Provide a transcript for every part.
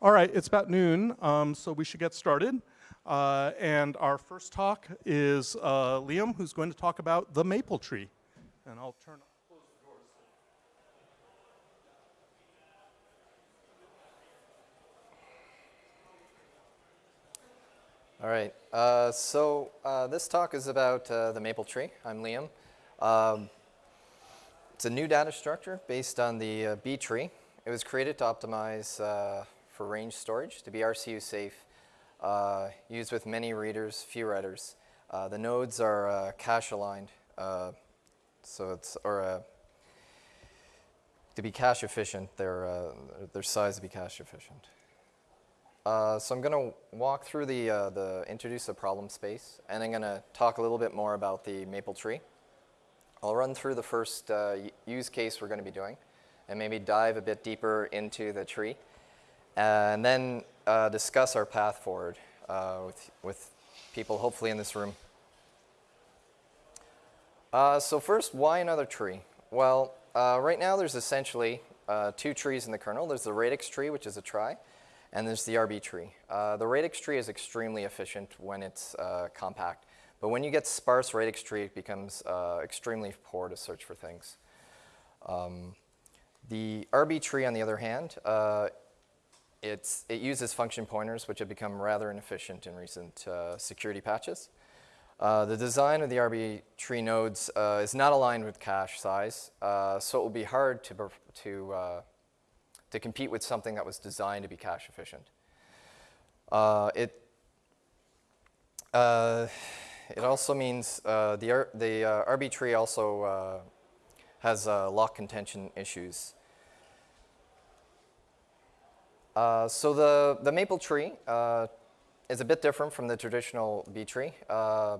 All right, it's about noon, um, so we should get started. Uh, and our first talk is uh, Liam, who's going to talk about the maple tree. And I'll turn. All right, uh, so uh, this talk is about uh, the maple tree. I'm Liam. Um, it's a new data structure based on the uh, B tree. It was created to optimize for range storage to be RCU safe, uh, used with many readers, few writers. Uh, the nodes are uh, cache aligned, uh, so it's, or uh, to be cache efficient, their, their size to be cache efficient. Uh, so I'm going to walk through the, uh, the introduce the problem space, and I'm going to talk a little bit more about the maple tree. I'll run through the first uh, use case we're going to be doing, and maybe dive a bit deeper into the tree and then uh, discuss our path forward uh, with, with people hopefully in this room. Uh, so first, why another tree? Well, uh, right now there's essentially uh, two trees in the kernel. There's the radix tree, which is a trie, and there's the RB tree. Uh, the radix tree is extremely efficient when it's compact, but when you get sparse radix tree, it becomes extremely poor to search for things. Um, the RB tree, on the other hand, it's, it uses function pointers, which have become rather inefficient in recent uh, security patches. Uh, the design of the RB tree nodes uh, is not aligned with cache size, uh, so it will be hard to, to, uh, to compete with something that was designed to be cache efficient. Uh, it, it also means the, the RB tree also has lock contention issues. Uh, so the, the maple tree uh, is a bit different from the traditional B tree. Uh,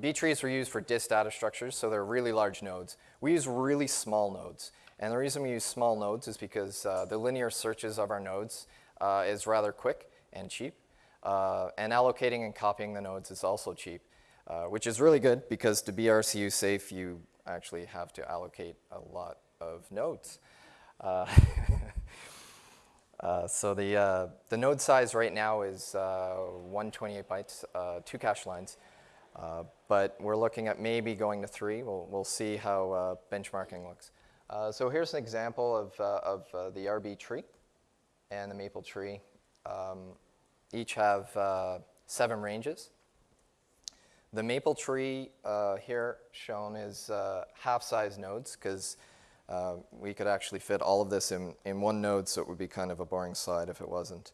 B trees were used for disk data structures, so they're really large nodes. We use really small nodes. And the reason we use small nodes is because uh, the linear searches of our nodes uh, is rather quick and cheap. and allocating and copying the nodes is also cheap, which is really good because to be RCU safe, you actually have to allocate a lot of nodes. Uh, so the, uh, the node size right now is uh, 128 bytes, uh, two cache lines. Uh, but we're looking at maybe going to three. We'll, we'll see how benchmarking looks. so here's an example of, of the RB tree and the maple tree. Um, each have seven ranges. The maple tree here shown is half-size nodes because uh, we could actually fit all of this in, in one node, so it would be kind of a boring slide if it wasn't.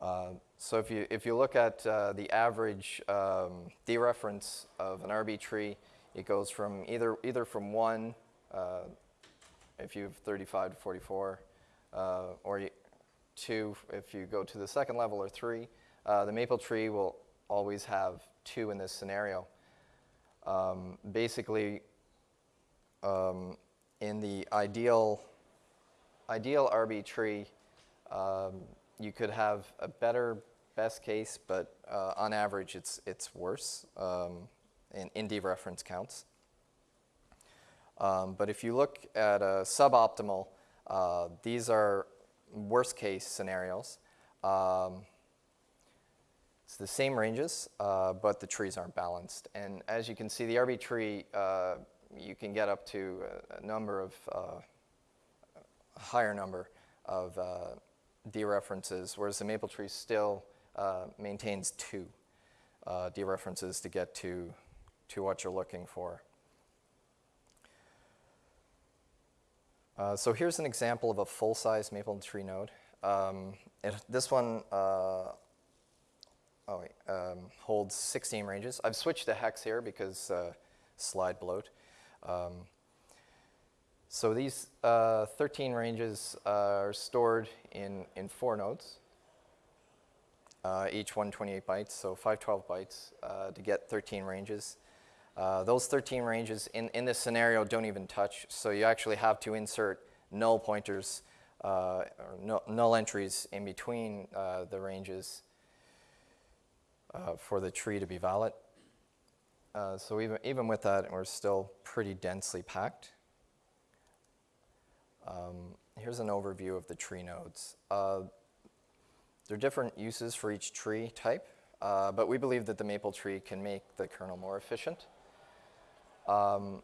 Uh, so if you, if you look at uh, the average um, dereference of an RB tree, it goes from either, either from 1, uh, if you have 35 to 44, uh, or 2 if you go to the second level, or 3. Uh, the maple tree will always have 2 in this scenario. Um, basically, um, in the ideal, ideal RB tree, um, you could have a better best case, but uh, on average, it's, it's worse um, in, in dereference counts. Um, but if you look at a suboptimal, uh, these are worst case scenarios. Um, it's the same ranges, uh, but the trees aren't balanced. And as you can see, the RB tree uh, you can get up to a, a number of, uh, a higher number of uh, dereferences, whereas the maple tree still uh, maintains two uh, dereferences to get to, to what you're looking for. Uh, so here's an example of a full-size maple tree node. Um, it, this one oh wait, um, holds 16 ranges. I've switched to hex here because uh, slide bloat. Um, so these uh, 13 ranges uh, are stored in, in four nodes, uh, each 128 bytes, so 512 bytes uh, to get 13 ranges. Uh, those 13 ranges in, in this scenario don't even touch, so you actually have to insert null pointers uh, or null, null entries in between the ranges for the tree to be valid. Uh, so even, even with that, we're still pretty densely packed. Um, here's an overview of the tree nodes. Uh, there are different uses for each tree type, uh, but we believe that the maple tree can make the kernel more efficient. Um,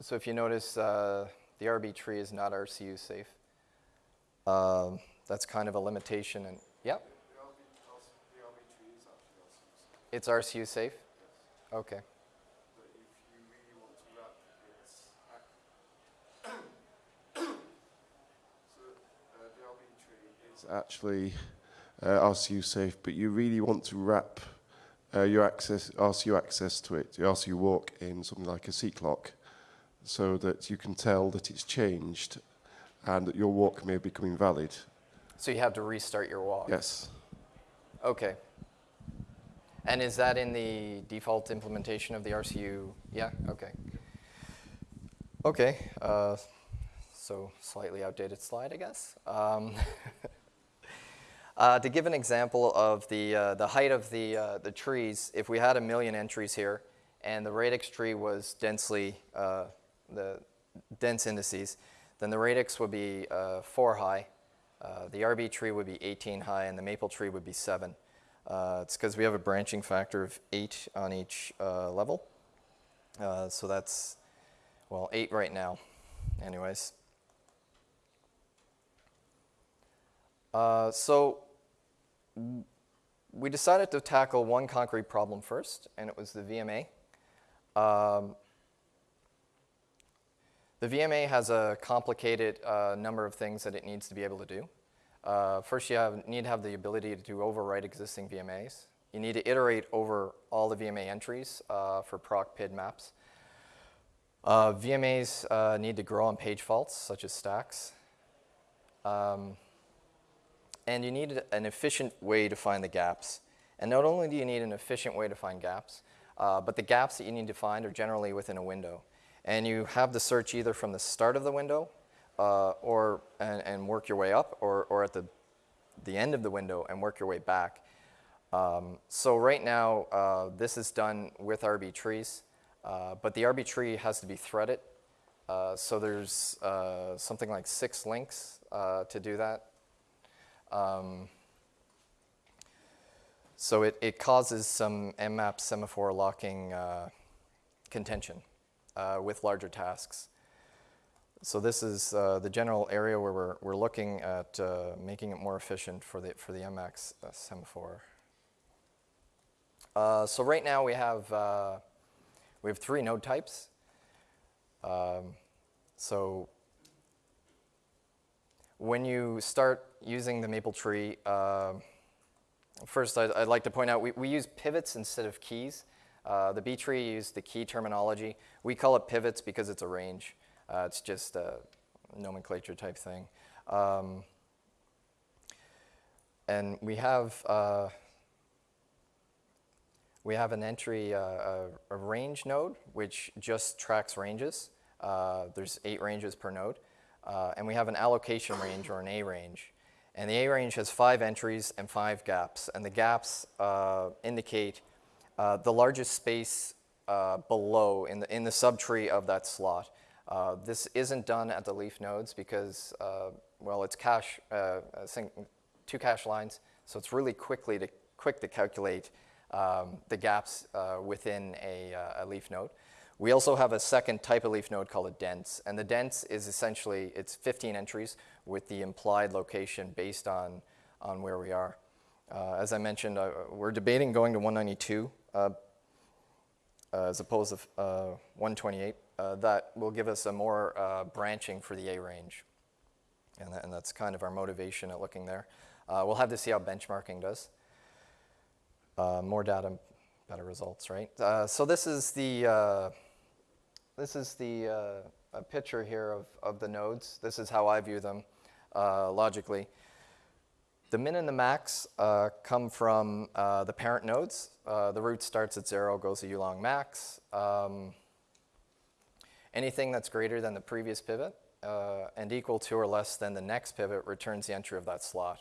so if you notice, uh, the RB tree is not RCU safe. Um, that's kind of a limitation, and yeah, The LB, the LB tree is actually also used, it's RCU safe. Okay. but if you really want to wrap its, ac- so the LB tree is actually uh, RCU safe, but you really want to wrap uh, your access, RCU access to it, your RCU walk in something like a seqlock, so that you can tell that it's changed and that your walk may become invalid. So you have to restart your walk. Yes. Okay. And is that in the default implementation of the RCU? Yeah, okay. Okay, uh, so slightly outdated slide, I guess. Um, uh, to give an example of the, uh, the height of the, uh, the trees, if we had a million entries here and the radix tree was densely, uh, the dense indices, then the radix would be uh, 4 high, the RB tree would be 18 high, and the maple tree would be 7. Uh, it's because we have a branching factor of 8 on each uh, level. Uh, so that's, well, 8 right now, anyways. Uh, so we decided to tackle one concrete problem first, and it was the VMA. Um, the VMA has a complicated uh, number of things that it needs to be able to do. Uh, first, you have, need to have the ability to overwrite existing VMAs. You need to iterate over all the VMA entries uh, for proc PID maps. Uh, VMAs uh, need to grow on page faults, such as stacks. Um, and you need an efficient way to find the gaps. And not only do you need an efficient way to find gaps, uh, but the gaps that you need to find are generally within a window. And you have the search either from the start of the window uh, or, and, and work your way up, or, or at the, the end of the window and work your way back. Um, so right now, uh, this is done with RB trees, uh, but the RB tree has to be threaded. Uh, so there's uh, something like six links uh, to do that. Um, so it, it causes some mmap semaphore locking contention with larger tasks. So this is uh, the general area where we're, we're looking at uh, making it more efficient for the, for the MX uh, semaphore. Uh, so right now we have, uh, we have three node types. Um, so when you start using the maple tree, uh, first I'd, I'd, like to point out we, we use pivots instead of keys. Uh, the B tree used the key terminology. We call it pivots because it's a range. Uh, it's just a nomenclature type thing. Um, and we have uh, we have an entry, uh, a, a, range node, which just tracks ranges. Uh, there's eight ranges per node. Uh, and we have an allocation range or an A range. And the A range has five entries and five gaps. And the gaps uh, indicate the largest space below in the, in the subtree of that slot. Uh, this isn't done at the leaf nodes because, uh, well, it's cache, two cache lines, so it's really quickly to, quick to calculate um, the gaps within a, a leaf node. We also have a second type of leaf node called a dense, and the dense is essentially, it's 15 entries with the implied location based on, on where we are. Uh, as I mentioned, uh, we're debating going to 192 uh, as opposed to uh, 128. Uh, that will give us a more uh, branching for the A range, and, and, that's kind of our motivation at looking there. we'll have to see how benchmarking does. more data, better results, right? so this is the this is the uh, picture here of, of the nodes. This is how I view them uh, logically. The min and the max uh, come from uh, the parent nodes. Uh, the root starts at zero, goes to ulong max. Um, anything that's greater than the previous pivot uh, and equal to or less than the next pivot returns the entry of that slot.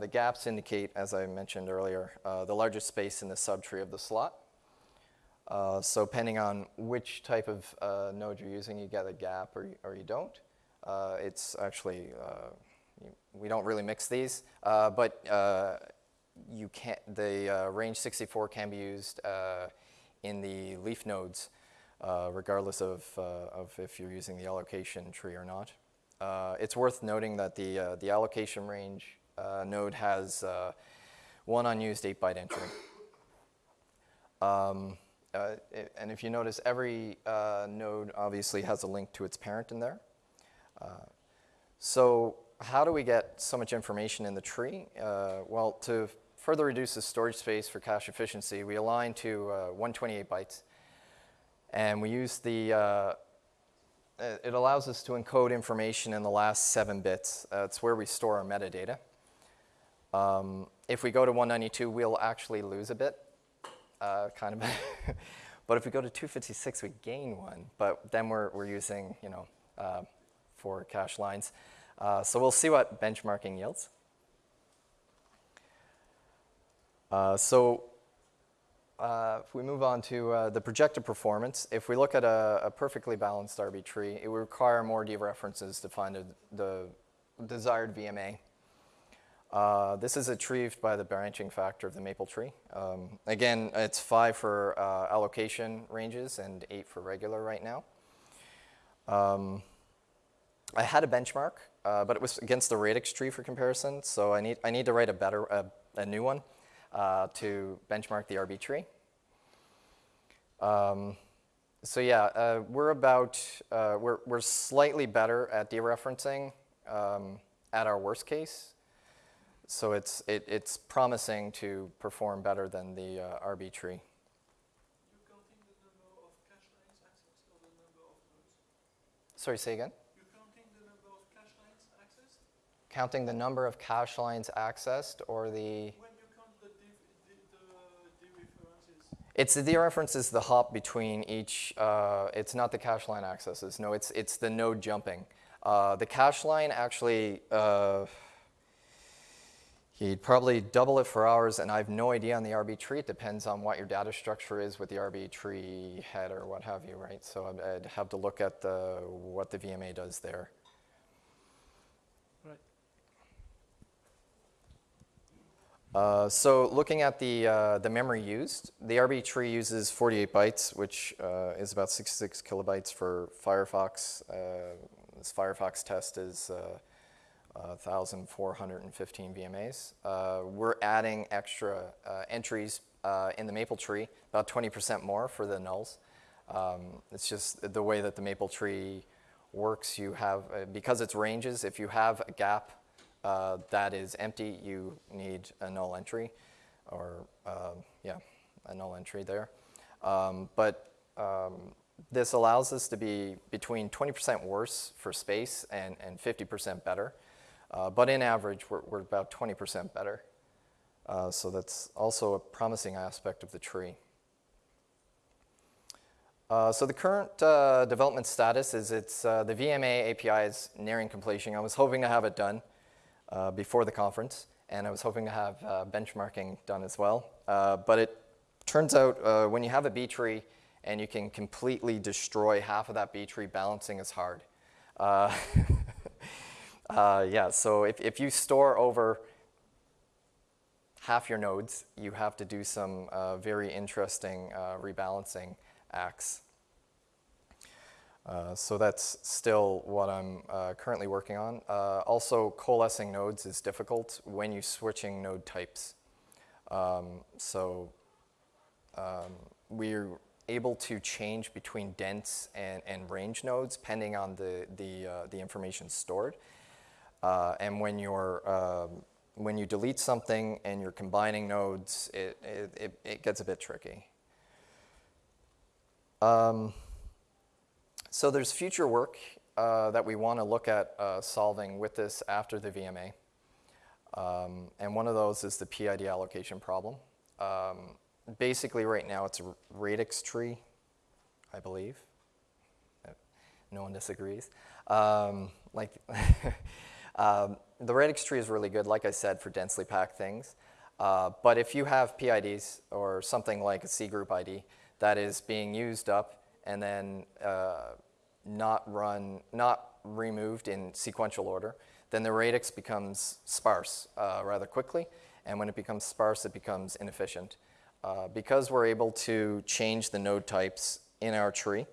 the gaps indicate, as I mentioned earlier, the largest space in the subtree of the slot. Uh, so depending on which type of uh, node you're using, you get a gap or, or you don't. Uh, it's actually uh, we don't really mix these, uh, but uh, you can't, the uh, range 64 can be used uh, in the leaf nodes, uh, regardless of, uh, of if you're using the allocation tree or not. Uh, it's worth noting that the, the allocation range node has one unused 8-byte entry. Um, uh, and if you notice, every uh, node obviously has a link to its parent in there. Uh, so how do we get so much information in the tree? Well, to further reduce the storage space for cache efficiency, we align to uh, 128 bytes. And we use the, uh, it it allows us to encode information in the last seven bits. Uh, it's where we store our metadata. Um, if we go to 192, we'll actually lose a bit, uh, kind of. but if we go to 256, we gain one. But then we're, we're using, you know, uh, four cache lines. Uh, so we'll see what benchmarking yields. Uh, so uh, if we move on to uh, the projected performance, if we look at a, a perfectly balanced RB tree, it would require more dereferences to find a, the desired VMA. Uh, this is achieved by the branching factor of the maple tree. Um, again, it's five for uh, allocation ranges and eight for regular right now. Um, I had a benchmark, uh, but it was against the radix tree for comparison, so I need, I need to write a better, a, a new one uh, to benchmark the RB tree. Um, so yeah, uh, we're about, uh, we're, we're slightly better at dereferencing um, at our worst case. So it's, it, it's promising to perform better than the uh, RB tree. You counting the number of cache lines accessed or the number of nodes? Sorry, say again? You counting the number of cache lines accessed? Counting the number of cache lines accessed or the, When it's the dereference is the hop between each, uh, it's not the cache line accesses. No, it's, it's the node jumping. Uh, the cache line actually, uh, he'd probably double it for hours, and I have no idea on the RB tree. It depends on what your data structure is with the RB tree head or what have you, right? So I'd, I'd have to look at the, what the VMA does there. Uh, so looking at the, uh, the memory used, the RB tree uses 48 bytes, which uh, is about 66 kilobytes for Firefox. Uh, this Firefox test is uh, 1,415 VMAs. Uh, we're adding extra entries in the maple tree, about 20% more for the nulls. Um, it's just the way that the maple tree works. You have, because it's ranges, if you have a gap uh, that is empty, you need a null entry, or uh, yeah, a null entry there. Um, but um, this allows us to be between 20% worse for space and, and 50% better. Uh, but in average, we're, we're about 20% better. Uh, so that's also a promising aspect of the tree. Uh, so the current uh, development status is it's uh, the VMA API is nearing completion. I was hoping to have it done uh, before the conference, and I was hoping to have uh, benchmarking done as well. Uh, but it turns out uh, when you have a B tree and you can completely destroy half of that B tree, balancing is hard. Uh, yeah, so if, if you store over half your nodes, you have to do some very interesting rebalancing acts. Uh, so that's still what I'm uh, currently working on. Uh, also, coalescing nodes is difficult when you're switching node types. Um, so um, we're able to change between dense and, and range nodes depending on the, the, uh, the information stored. Uh, and when you're um, when you delete something and you're combining nodes, it, it, it, it gets a bit tricky. Um, so there's future work uh, that we want to look at uh, solving with this after the VMA. Um, and one of those is the PID allocation problem. Um, basically right now it's a radix tree, I believe. No one disagrees. Um, like um, the radix tree is really good, like I said, for densely packed things. Uh, but if you have PIDs or something like a C group ID that is being used up and then uh, not run, not removed in sequential order, then the radix becomes sparse uh, rather quickly, and when it becomes sparse, it becomes inefficient. Uh, because we're able to change the node types in our tree,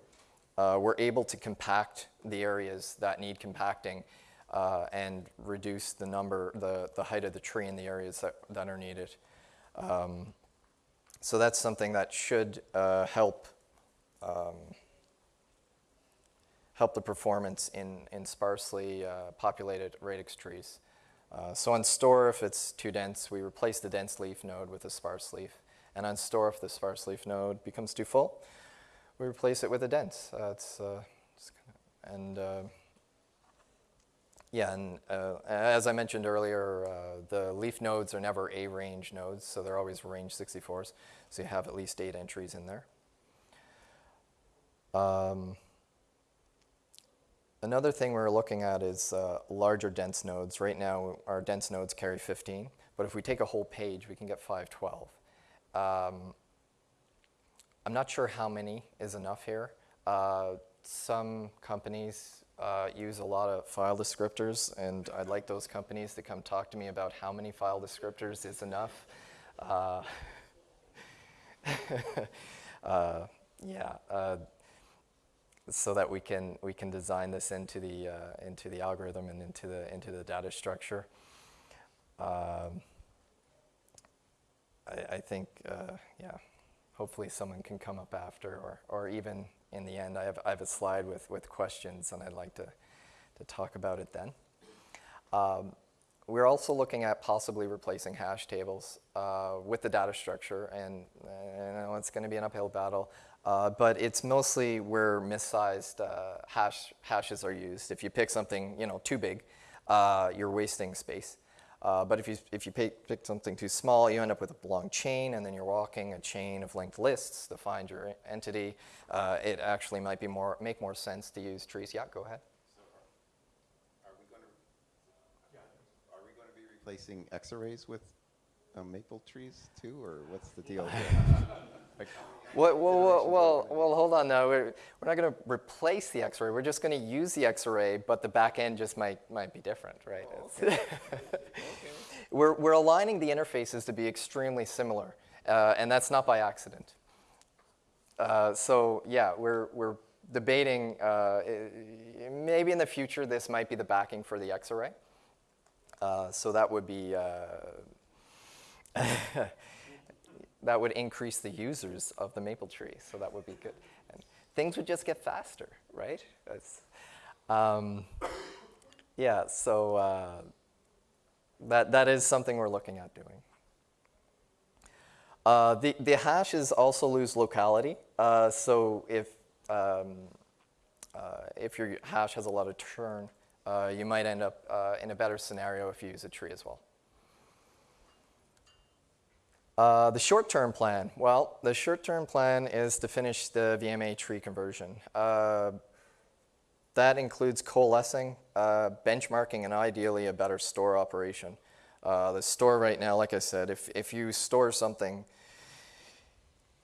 uh, we're able to compact the areas that need compacting uh, and reduce the number, the, the height of the tree in the areas that, that are needed. Um, so that's something that should uh, help um, help the performance in, in sparsely uh, populated radix trees. Uh, so on store, if it's too dense, we replace the dense leaf node with a sparse leaf. And on store, if the sparse leaf node becomes too full, we replace it with a dense. Uh, it's, uh, it's kinda, and uh, yeah, and uh, as I mentioned earlier, the leaf nodes are never A-range nodes, so they're always range 64s. So you have at least eight entries in there. Um, another thing we're looking at is uh, larger dense nodes. Right now, our dense nodes carry 15, but if we take a whole page, we can get 512. Um, I'm not sure how many is enough here. Uh, some companies uh, use a lot of file descriptors, and I'd like those companies to come talk to me about how many file descriptors is enough. Uh, uh, yeah, uh, so that we can we can design this into the uh, into the algorithm and into the into the data structure. Um, I, I think uh, yeah, hopefully someone can come up after, or or even in the end, I have I have a slide with with questions, and I'd like to to talk about it then. Um, we're also looking at possibly replacing hash tables uh, with the data structure, and I know it's going to be an uphill battle, uh, but it's mostly where missized uh, hash, hashes are used. If you pick something you know too big, uh, you're wasting space. Uh, but if you, if you pick, pick something too small, you end up with a long chain, and then you're walking a chain of linked lists to find your entity. Uh, it actually might be more, make more sense to use trees. Yeah, go ahead. Are we going to, are we going to be replacing XArrays with uh, maple trees too, or what's the deal here? Like, Well, well, well, well, well, hold on now. We're, we're not going to replace the XArray. We're just going to use the XArray, but the back end just might, might be different, right? It's- we're, we're aligning the interfaces to be extremely similar, uh, and that's not by accident. Uh, so yeah, we're, we're debating, uh, maybe in the future this might be the backing for the XArray. Uh, so that would be, uh, that would increase the users of the maple tree, so that would be good. And things would just get faster, right? Um, yeah, so uh, that, that is something we're looking at doing. Uh, the, the hashes also lose locality, uh, so if, um, uh, if your hash has a lot of churn, uh, you might end up uh, in a better scenario if you use a tree as well. Uh, the short-term plan, well, the short-term plan is to finish the VMA tree conversion. Uh, that includes coalescing, uh, benchmarking, and ideally a better store operation. Uh, the store right now, like I said, if, if you store something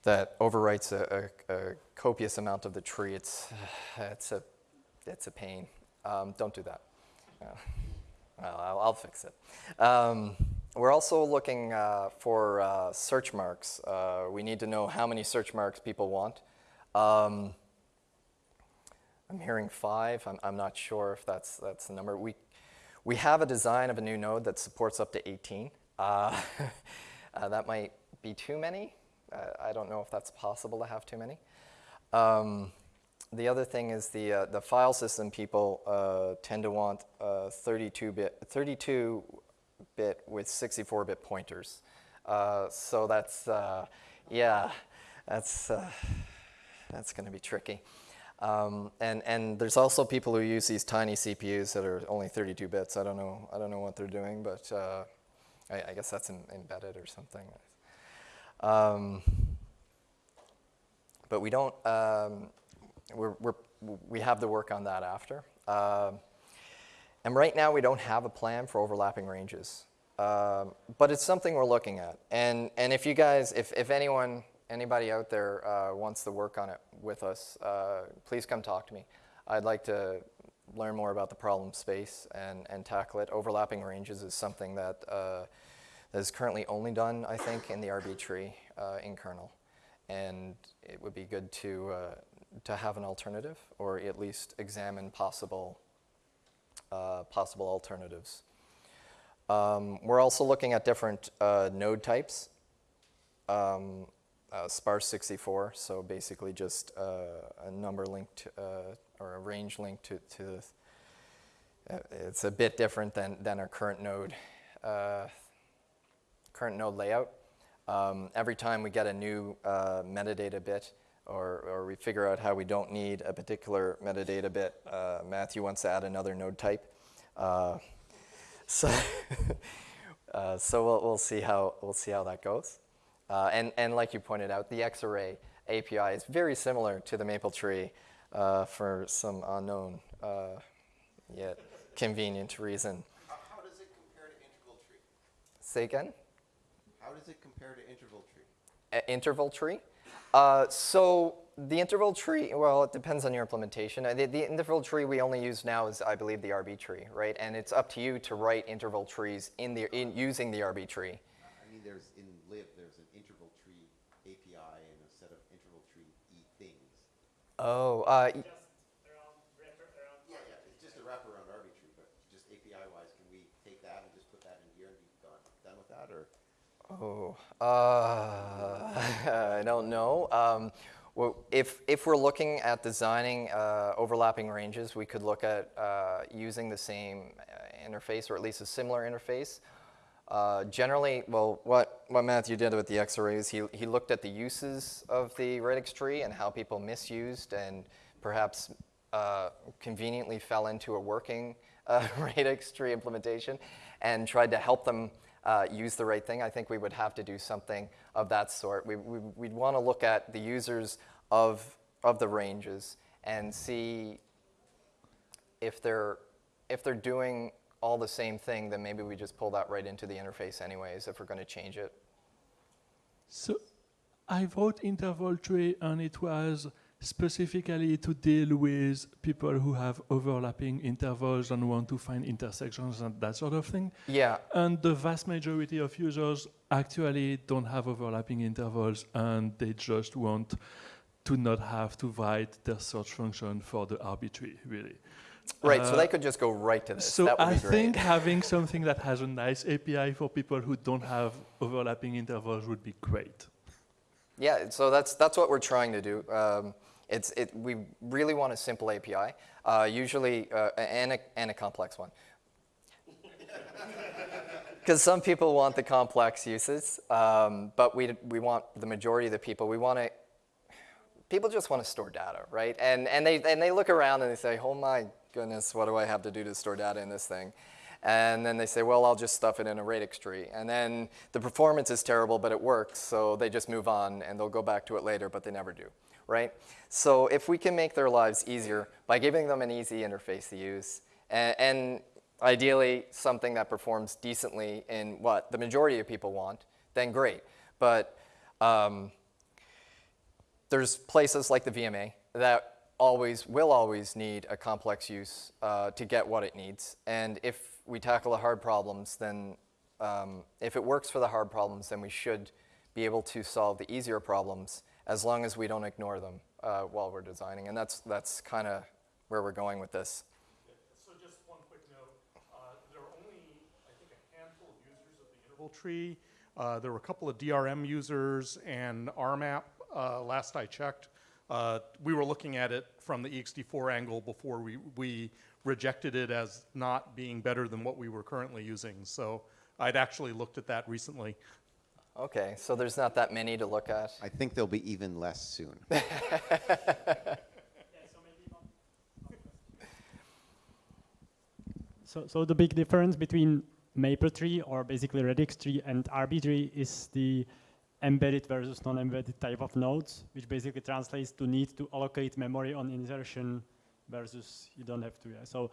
that overwrites a, a, a copious amount of the tree, it's, it's, a, it's a pain. Um, don't do that. Uh, I'll, I'll fix it. Um, we're also looking uh, for uh, search marks. Uh, we need to know how many search marks people want. Um, I'm hearing five. I'm, I'm not sure if that's, that's the number. We, we have a design of a new node that supports up to 18. Uh, uh, that might be too many. I don't know if that's possible to have too many. Um, the other thing is the, uh, the file system people uh, tend to want 32-bit 32 bit with 64-bit pointers. Uh, so that's, uh, yeah, that's, uh, that's going to be tricky. Um, and, and there's also people who use these tiny CPUs that are only 32 bits. I don't know, I don't know what they're doing, but uh, I, I, guess that's in, embedded or something. Um, but we don't, um, we're, we're, we have to work on that after. Um, and right now, we don't have a plan for overlapping ranges. Um, but it's something we're looking at. And, and if you guys, if, if anyone, anybody out there uh, wants to work on it with us, uh, please come talk to me. I'd like to learn more about the problem space and, and tackle it. Overlapping ranges is something that, uh, that is currently only done, I think, in the RB tree uh, in kernel. And it would be good to, uh, to have an alternative or at least examine possible, uh, possible alternatives. Um, we're also looking at different uh, node types. Um, uh, sparse 64, so basically just uh, a number linked uh, or a range linked to, to the, uh, it's a bit different than, than our current node, current node layout. Um, every time we get a new metadata bit or, or we figure out how we don't need a particular metadata bit, Matthew wants to add another node type. so so we'll, we'll, see how, we'll see how that goes. Uh, and, and like you pointed out, the XArray API is very similar to the MapleTree uh, for some unknown uh, yet convenient reason. How, how does it compare to interval tree? Say again? How does it compare to interval tree? A- interval tree? Uh, so the interval tree, well, it depends on your implementation. Uh, The, the interval tree we only use now is, I believe, the RB tree, right? And it's up to you to write interval trees in the, in, using the RB tree. I mean, there's in lib, there's an interval tree API and a set of interval tree e things. Oh, uh, y- Yeah, yeah, it's just a wraparound RB tree, but just API wise, can we take that and just put that in here and be done, done with that, or? Oh, uh, I don't know. Um, well, if, if we're looking at designing uh, overlapping ranges, we could look at uh, using the same uh, interface or at least a similar interface. Uh, generally, well, what, what Matthew did with the XArrays, he, he looked at the uses of the radix tree and how people misused and perhaps uh, conveniently fell into a working radix tree implementation and tried to help them uh, use the right thing. I think we would have to do something of that sort. We, we, we'd want to look at the users of, of the ranges and see if they're, if they're doing all the same thing, then maybe we just pull that right into the interface anyways if we're going to change it. So I wrote interval tree and it was specifically to deal with people who have overlapping intervals and want to find intersections and that sort of thing. Yeah, And the vast majority of users actually don't have overlapping intervals and they just want to not have to write their search function for the RB tree, really. right. so Uh, they could just go right to this. So that would I be great. think having something that has a nice API for people who don't have overlapping intervals would be great. Yeah, so that's that's what we're trying to do. Um, it's it, we really want a simple API, uh, usually uh, and a and a complex one. Because some people want the complex uses, um, but we we want the majority of the people we want to. People just want to store data, right? And and they and they look around and they say, "Oh my goodness, what do I have to do to store data in this thing?" And then they say, well, I'll just stuff it in a radix tree. And then the performance is terrible, but it works, so they just move on and they'll go back to it later, but they never do, right? So if we can make their lives easier by giving them an easy interface to use, and, and ideally something that performs decently in what the majority of people want, then great. But um, there's places like the VMA that always will always need a complex use uh, to get what it needs. And if we tackle the hard problems, then um, if it works for the hard problems, then we should be able to solve the easier problems as long as we don't ignore them uh, while we're designing. And that's that's kind of where we're going with this. So just one quick note, uh, there are only, I think, a handful of users of the interval tree. Uh, There were a couple of DRM users and RMAP, uh, last I checked. Uh, We were looking at it from the ext4 angle before we, we rejected it as not being better than what we were currently using. So I'd actually looked at that recently. Okay, so there's not that many to look at. I think there'll be even less soon. So, so the big difference between MapleTree or basically Radix tree and RB tree is the embedded versus non-embedded type of nodes, which basically translates to need to allocate memory on insertion versus you don't have to. Yeah. So the,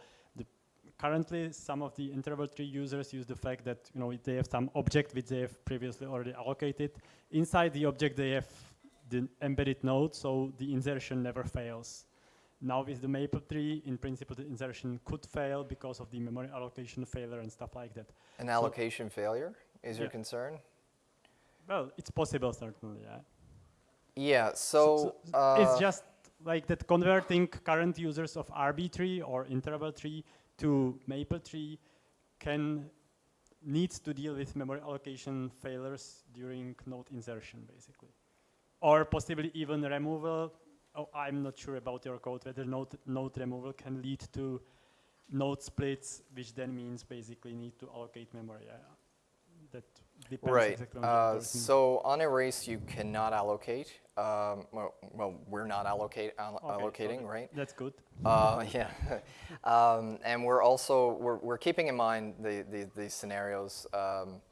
currently some of the interval tree users use the fact that you know they have some object which they have previously already allocated. Inside the object they have the embedded node, so the insertion never fails. Now with the maple tree, in principle, the insertion could fail because of the memory allocation failure and stuff like that. An allocation failure is your concern? Well, it's possible certainly, yeah. Yeah, so, uh, it's just like that converting current users of RB tree or interval tree to maple tree can needs to deal with memory allocation failures during node insertion basically or possibly even removal oh, i'm not sure about your code whether node, node removal can lead to node splits which then means basically need to allocate memory yeah. that depends Right. exactly on Uh, so on erase, you cannot allocate. Um, well, well, we're not allocate al- Okay, allocating, okay. right? that's good Uh, yeah. um, and we're also we're, we're keeping in mind the the, the scenarios. Um,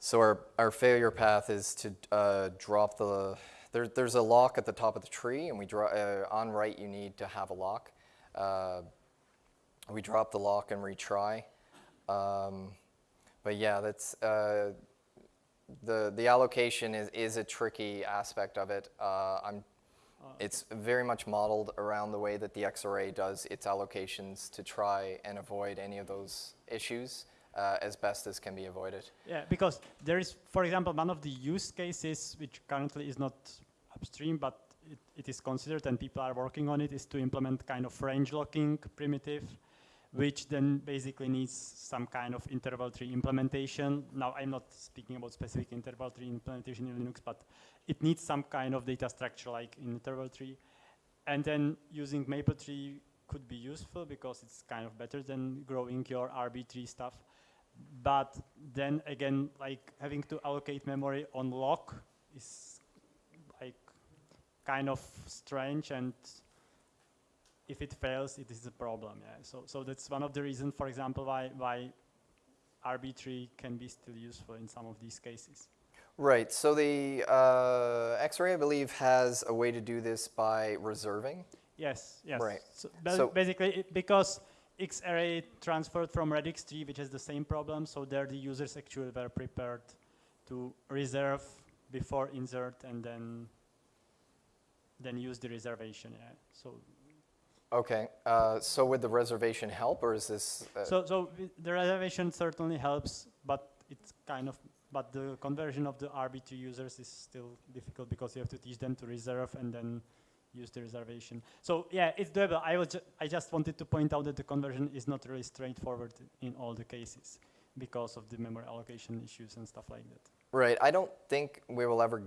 so our, our failure path is to uh, drop the there, there's a lock at the top of the tree, and we draw uh, on right. You need to have a lock. Uh, we drop the lock and retry. Um, but yeah, that's uh, the the allocation is is a tricky aspect of it. Uh, I'm it's very much modeled around the way that the XArray does its allocations to try and avoid any of those issues uh, as best as can be avoided. Yeah, because there is, for example, one of the use cases which currently is not upstream, but it, it is considered and people are working on it, is to implement kind of range locking primitive, which then basically needs some kind of interval tree implementation. Now, I'm not speaking about specific interval tree implementation in Linux, but it needs some kind of data structure like in interval tree. And then using MapleTree could be useful because it's kind of better than growing your RB tree stuff but then again, like having to allocate memory on lock is like kind of strange and if it fails, it is a problem, yeah. So, so that's one of the reasons, for example, why, why RB tree can be still useful in some of these cases. Right. So the uh, XArray, I believe, has a way to do this by reserving. Yes, yes. Right. So, So- basically, it, because XArray transferred from radix tree, which has the same problem, so there the users actually were prepared to reserve before insert and then then use the reservation. Yeah. So Okay. Uh, so would the reservation help, or is this? Uh, so so the reservation certainly helps, but it's kind of but the conversion of the RB tree users is still difficult because you have to teach them to reserve and then use the reservation. So yeah, it's doable. I was ju- I just wanted to point out that the conversion is not really straightforward in all the cases because of the memory allocation issues and stuff like that. right. I don't think we will ever.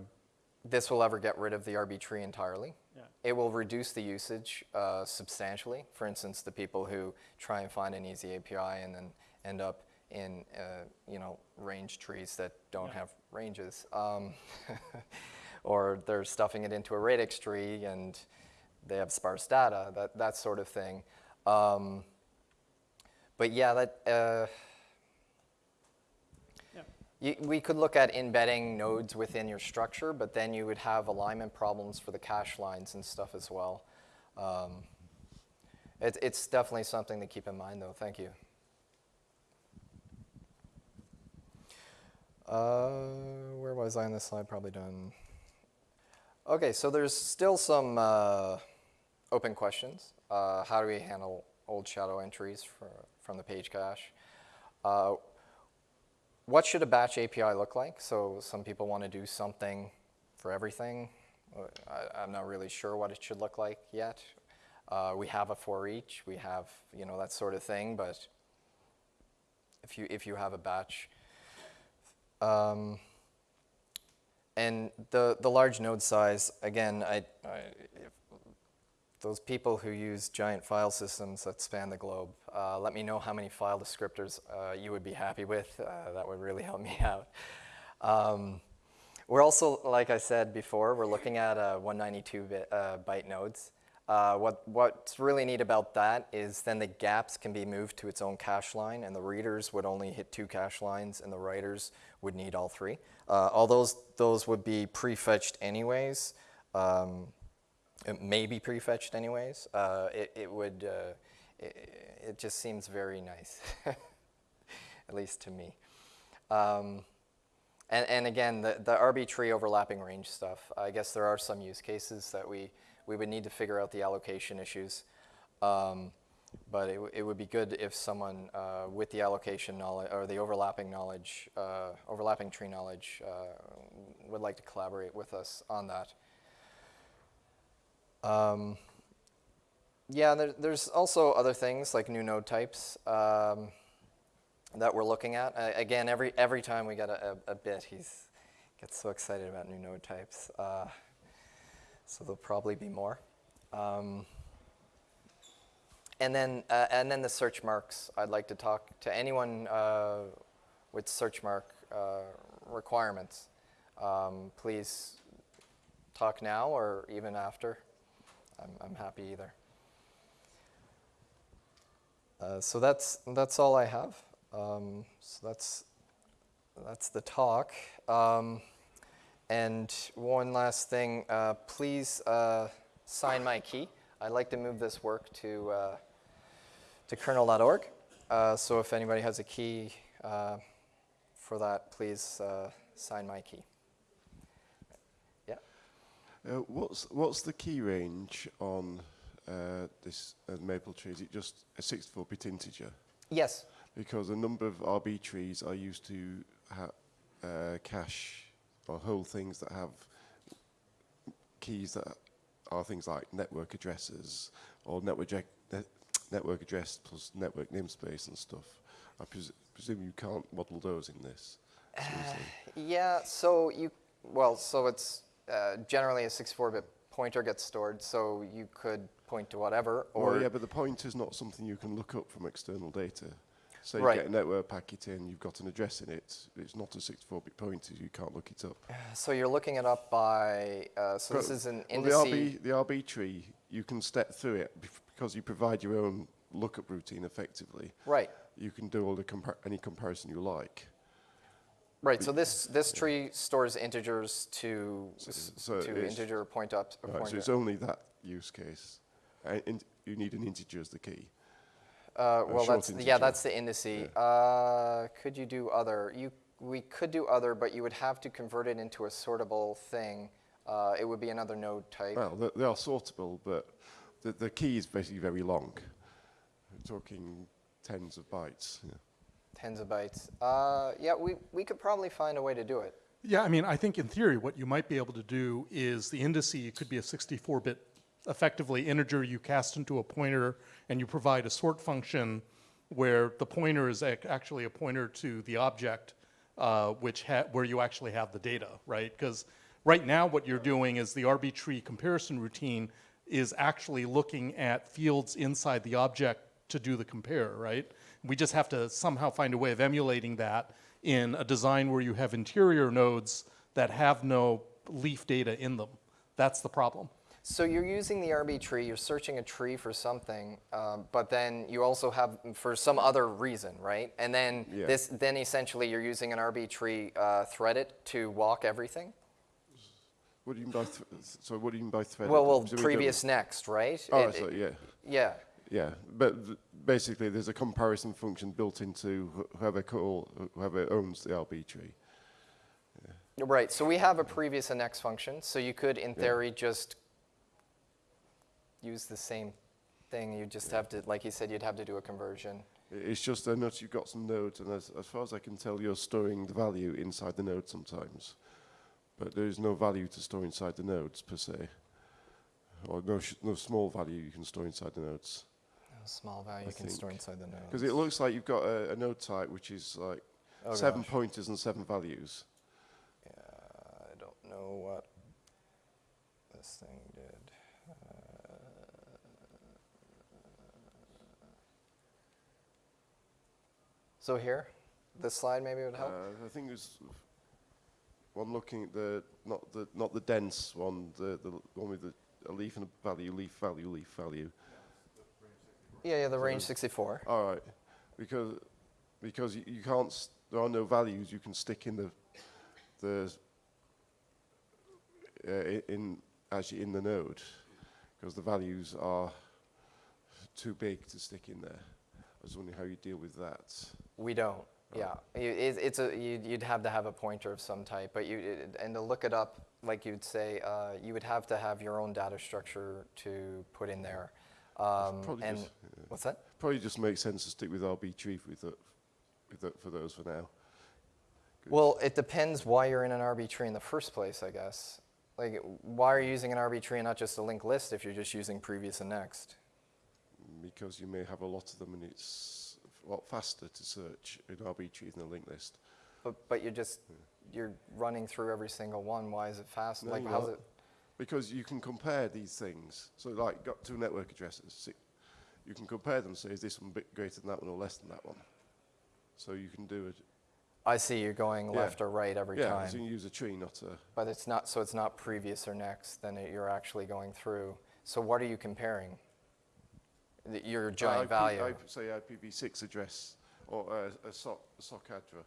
This will ever get rid of the RB tree entirely. Yeah. It will reduce the usage uh, substantially. For instance, the people who try and find an easy API and then end up in uh, you know range trees that don't Yeah. have ranges, um, or they're stuffing it into a radix tree and they have sparse data, that that sort of thing. Um, but yeah, that. Uh. You, we could look at embedding nodes within your structure, but then you would have alignment problems for the cache lines and stuff as well. Um, it, it's definitely something to keep in mind, though. Thank you. Uh, where was I on this slide? Probably done. Okay, so there's still some uh, open questions. Uh, how do we handle old shadow entries for, from the page cache? What should a batch API look like? So some people want to do something for everything. Uh, I, I'm not really sure what it should look like yet. Uh, we have a for each. We have you know that sort of thing. But if you if you have a batch, um, and the the large node size again, I, I those people who use giant file systems that span the globe, uh, let me know how many file descriptors uh, you would be happy with. Uh, that would really help me out. Um, we're also, like I said before, we're looking at uh, 192 bit, uh, byte nodes. Uh, what, what's really neat about that is then the gaps can be moved to its own cache line, and the readers would only hit two cache lines, and the writers would need all three. Uh, all those, those would be prefetched anyways. Um, it may be prefetched anyways. Uh, it, it would, uh, it, it just seems very nice, at least to me. Um, and, and again, the, the RB tree overlapping range stuff, I guess there are some use cases that we, we would need to figure out the allocation issues. Um, but it, it would be good if someone uh, with the allocation knowledge or the overlapping knowledge, uh, overlapping tree knowledge, uh, would like to collaborate with us on that. Um, yeah, there, there's also other things like new node types um, that we're looking at. Uh, again, every every time we get a, a, a bit, he's gets so excited about new node types. Uh, so there'll probably be more. Um, and then uh, and then the search marks. I'd like to talk to anyone uh, with search mark uh, requirements. Um, please talk now or even after. I'm, I'm happy either. Uh, so that's that's all I have. Um, so that's that's the talk. Um, and one last thing, uh, please uh, sign my key. I'd like to move this work to uh, to kernel.org. Uh, so if anybody has a key uh, for that, please sign my key. Uh, what's what's the key range on uh, this uh, maple tree? Is it just a 64-bit integer? Yes. Because a number of RB trees are used to ha- uh, cache or hold things that have keys that are things like network addresses or network net- network address plus network namespace and stuff. I pres- presume you can't model those in this. seriously. Yeah, so you, well, so it's uh, generally a 64-bit pointer gets stored, so you could point to whatever, or Well, yeah, but the pointer is not something you can look up from external data. So you Right. get a network packet in, you've got an address in it. It's not a 64-bit pointer, you can't look it up. so you're looking it up by. Uh, so this is an well, the. RB, the RB tree, you can step through it because you provide your own lookup routine effectively. Right, You can do all the compar- any comparison you like. Right. So this this tree stores integers to s- so to it's- integer point up. a Right, so pointer. it's only that use case. Uh, in, you need an integer as the key. Uh, well, short that's yeah, integer. that's the indice. Uh, could you do other? You we could do other, but you would have to convert it into a sortable thing. Uh, it would be another node type. Well, they, they are sortable, but the, the key is basically very long. We're talking tens of bytes. Yeah. Tens of bytes. Uh, yeah, we, we could probably find a way to do it. Yeah, I mean, I think in theory, what you might be able to do is the indice could be a 64-bit, effectively integer you cast into a pointer, and you provide a sort function where the pointer is ac- actually a pointer to the object, uh, which where you actually have the data, right? Because right now, what you're doing is the RB tree comparison routine is actually looking at fields inside the object to do the compare, right? We just have to somehow find a way of emulating that in a design where you have interior nodes that have no leaf data in them. That's the problem. So you're using the RB tree, you're searching a tree for something, um, but then you also have for some other reason, right? And then Yeah. this, then essentially you're using an RB tree uh, threaded to walk everything. What do you mean by th- so? What do you mean by threaded? Well, well, Presumably previous next, right? don't- Oh, It- so, it- yeah, yeah. yeah. But th- basically, there's a comparison function built into wh- whoever call whoever owns the RB tree. Right, so we have a previous and next function, so you could, in theory, just use the same thing. You just have to, like you said, you'd have to do a conversion. It's just I notice you've got some nodes, and as, as far as I can tell, you're storing the value inside the node sometimes. But there is no value to store inside the nodes per se, or no sh- no small value you can store inside the nodes. Small value you can store inside the node. Because it looks like you've got a, a node type which is like Oh, seven gosh. pointers and seven values. Yeah, I don't know what this thing did. Uh, so here, this slide maybe would help. Uh, I think there's one looking at the not the not the dense one, the the one with the a leaf and a value, leaf value, leaf value. Yeah, yeah, the range 64. All right, because because you, you can't s- there are no values you can stick in the the uh, in actually in the node because the values are too big to stick in there. I was wondering how you deal with that. We don't. Yeah, You- it, it's a you, you'd have to have a pointer of some type, but you it, and to look it up like you'd say, uh, you would have to have your own data structure to put in there. Um, Probably and just, what's that? Probably just makes sense to stick with RB tree with the, with the, for those for now. Well, it depends why you're in an RB tree in the first place, I guess. Like, why are you using an RB tree and not just a linked list if you're just using previous and next? because you may have a lot of them and it's a lot faster to search in RB tree than a linked list. But, but you're just, you're running through every single one. Why is it fast? No, like, how's not. it? Because you can compare these things. So like, got two network addresses. See, you can compare them, say, is this one bit greater than that one or less than that one? So you can do it. I see you're going Yeah. left or right every yeah, time. so you can use a tree, not a... But it's not, so it's not previous or next, then it, you're actually going through. So what are you comparing? The- Your giant IP, value. IP, say IPv6 address or uh, a, SOC, a SOC address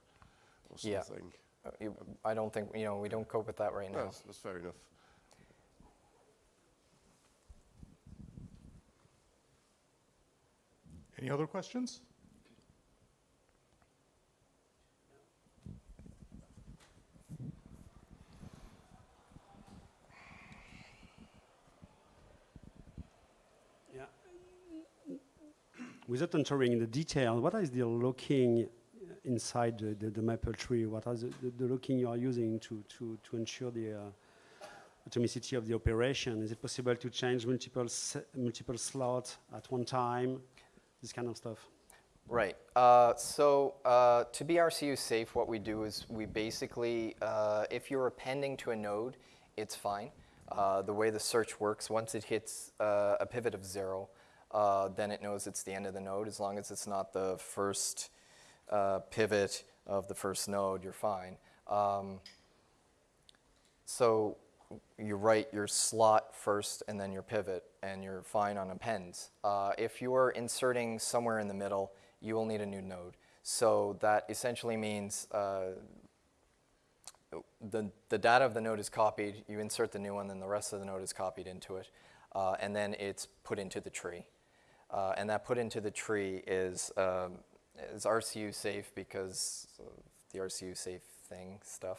or Yeah. something. Uh, you- I don't think, you know, we don't cope with that right No, now. that's, that's fair enough. Any other questions? Yeah. Without entering in the detail, what is the looking inside the, the, the maple tree? What are the, the, looking you are using to, to, to ensure the uh, atomicity of the operation? Is it possible to change multiple, multiple slots at one time? This kind of stuff. Right. Uh, so uh, to be RCU safe, what we do is we basically, uh, if you're appending to a node, it's fine. Uh, the way the search works, once it hits uh, a pivot of zero, uh, then it knows it's the end of the node. As long as it's not the first pivot of the first node, you're fine. Um, so you write your slot first and then your pivot, and you're fine on appends. Uh, if you're inserting somewhere in the middle, you will need a new node. So that essentially means uh, the, the data of the node is copied, you insert the new one, then the rest of the node is copied into it, uh, and then it's put into the tree. Uh, and that put into the tree is, um, is RCU safe because the RCU safe thing stuff,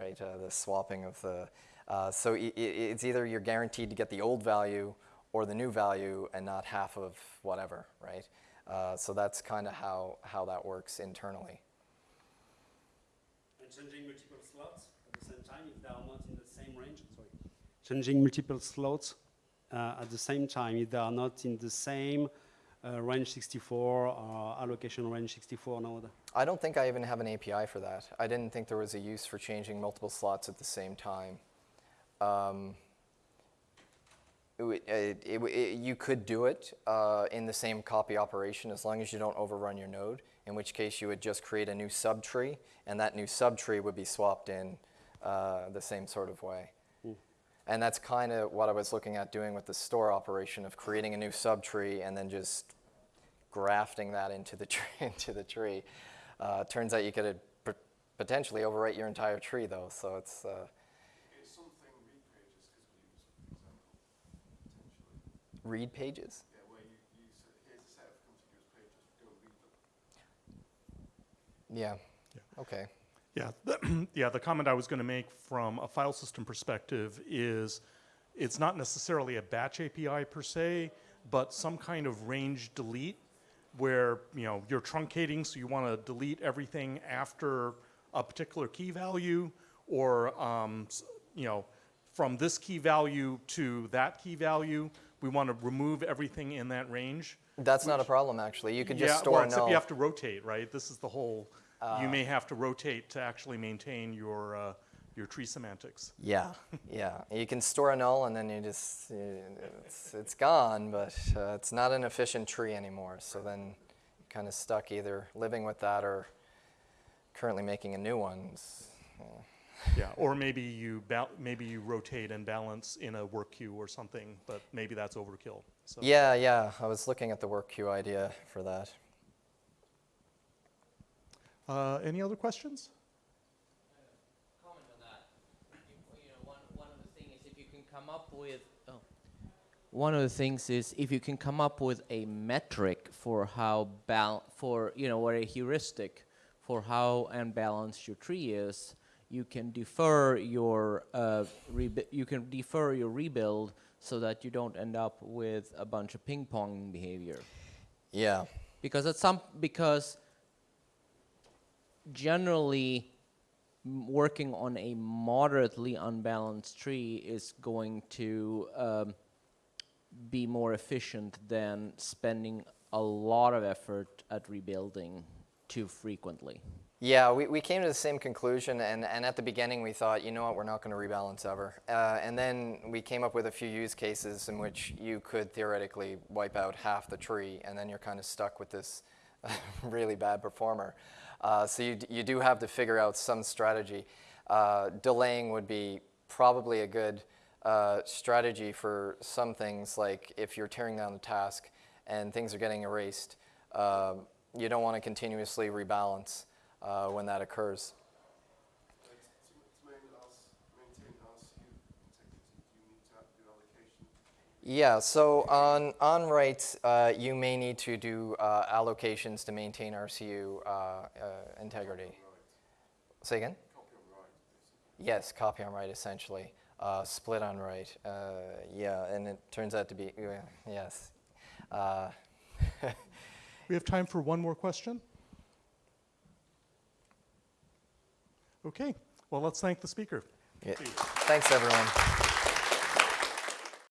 right? Uh, the swapping of the. Uh, so i i it's either you're guaranteed to get the old value or the new value and not half of whatever, right? Uh, so that's kind of how, how that works internally. And changing multiple slots at the same time if they are not in the same range? Sorry. Changing multiple slots uh, at the same time if they are not in the same uh, range 64 or allocation range 64 node. I don't think I even have an API for that. I didn't think there was a use for changing multiple slots at the same time. Um, it it- it it- you could do it uh, in the same copy operation as long as you don't overrun your node, in which case you would just create a new subtree, and that new subtree would be swapped in uh, the same sort of way. And that's kind of what I was looking at doing with the store operation of creating a new subtree and then just grafting that into the tree. into the tree. Uh, turns out you could uh, potentially overwrite your entire tree, though. So it's uh, It's read pages could be used, for example. read pages. Yeah, where you, you s- here's a set of contiguous pages, go read them. Yeah. Okay. Yeah, the, yeah, the comment I was going to make from a file system perspective is it's not necessarily a batch API per se, but some kind of range delete where, you know, you're truncating, so you want to delete everything after a particular key value or, um, you know, from this key value to that key value, we want to remove everything in that range. That's not a problem, actually. You could just yeah, store well, a except null. you have to rotate, right? This is the whole. you may have to rotate to actually maintain your uh, your tree semantics. Yeah, yeah. You can store a null and then you just, uh, it's, it's gone, but uh, it's not an efficient tree anymore. So then you're kind of stuck either living with that or currently making a new one. It's, uh, Yeah, or maybe you maybe you rotate and balance in a work queue or something, but maybe that's overkill. So. yeah, yeah. I was looking at the work queue idea for that. Uh, any other questions? comment on that. You, you know, one, one of the things is if you can come up with, oh, one of the things is if you can come up with a metric for how bal, for, you know, or a heuristic for how unbalanced your tree is, you can defer your uh, you can defer your rebuild so that you don't end up with a bunch of ping pong behavior. Yeah. Because at some because generally working on a moderately unbalanced tree is going to um, be more efficient than spending a lot of effort at rebuilding too frequently. Yeah, we, we came to the same conclusion, and, and at the beginning we thought, you know what, we're not going to rebalance ever. Uh, and then we came up with a few use cases in which you could theoretically wipe out half the tree, and then you're kind of stuck with this really bad performer. Uh, so you, you do have to figure out some strategy. Uh, delaying would be probably a good uh, strategy for some things, like if you're tearing down the task and things are getting erased, um, you don't want to continuously rebalance uh, when that occurs. Yeah, so on, on writes, uh, you may need to do uh, allocations to maintain RCU uh, uh, integrity. Say again? Yes, copy on write essentially. Uh, split on write. Uh, yeah, and it turns out to be, yes. We have time for one more question. Okay, well, let's thank the speaker. yeah. Thanks, everyone.